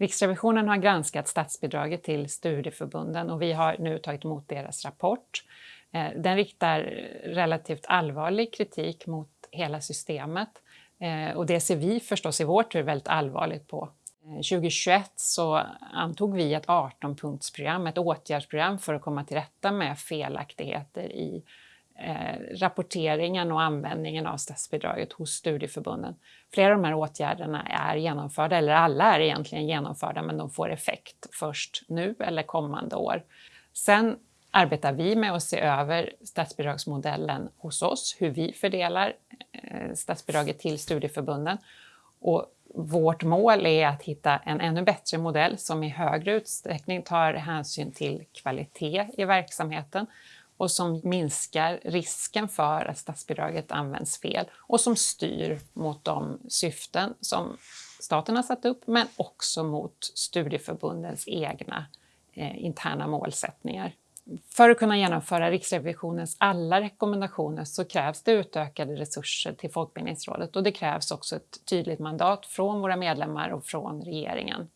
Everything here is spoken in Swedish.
Riksrevisionen har granskat statsbidraget till studieförbunden och vi har nu tagit emot deras rapport. Eh, den riktar relativt allvarlig kritik mot hela systemet eh, och det ser vi förstås i vår tur väldigt allvarligt på. Eh, 2021 så antog vi ett 18-punktsprogram, ett åtgärdsprogram för att komma till rätta med felaktigheter i eh, rapporteringen och användningen av statsbidraget hos studieförbunden. Flera av de här åtgärderna är genomförda, eller alla är egentligen genomförda, men de får effekt först nu eller kommande år. Sen arbetar vi med att se över statsbidragsmodellen hos oss, hur vi fördelar eh, statsbidraget till studieförbunden. Och vårt mål är att hitta en ännu bättre modell som i högre utsträckning tar hänsyn till kvalitet i verksamheten och som minskar risken för att statsbidraget används fel och som styr mot de syften som staten har satt upp men också mot studieförbundens egna eh, interna målsättningar. För att kunna genomföra Riksrevisionens alla rekommendationer så krävs det utökade resurser till Folkbildningsrådet och det krävs också ett tydligt mandat från våra medlemmar och från regeringen.